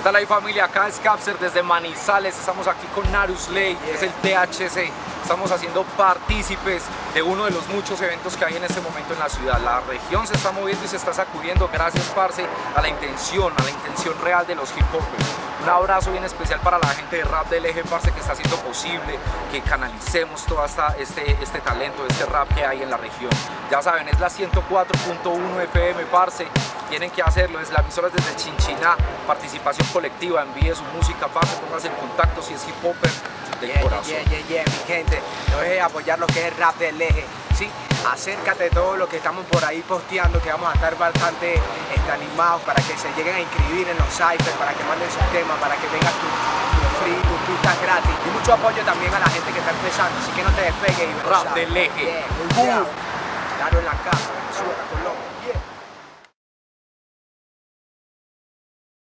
¿Qué tal ahí familia? Acá es Capser desde Manizales, estamos aquí con Narus Ley, que es el THC. Estamos haciendo partícipes de uno de los muchos eventos que hay en este momento en la ciudad. La región se está moviendo y se está sacudiendo gracias, Parce, a la intención, a la intención real de los hip hopers. Un abrazo bien especial para la gente de rap del eje, Parce, que está haciendo posible que canalicemos todo este, este talento, este rap que hay en la región. Ya saben, es la 104.1 FM, Parce. Tienen que hacerlo, es la emisora desde Chinchiná, participación colectiva, envíe su música, Parce, póngase en contacto si es hip hopper del Yeah, corazón. yeah, yeah, yeah, mi gente, no dejes de apoyar lo que es el rap del eje, ¿sí? Acércate a todo lo que estamos por ahí posteando, que vamos a estar bastante este, animados para que se lleguen a inscribir en los cyphers, para que manden sus temas, para que vengan tus tu free, tus pistas gratis. Y mucho apoyo también a la gente que está empezando, así que no te despegues y Rap del eje. Claro en la casa, Venezuela, Colombia, yeah.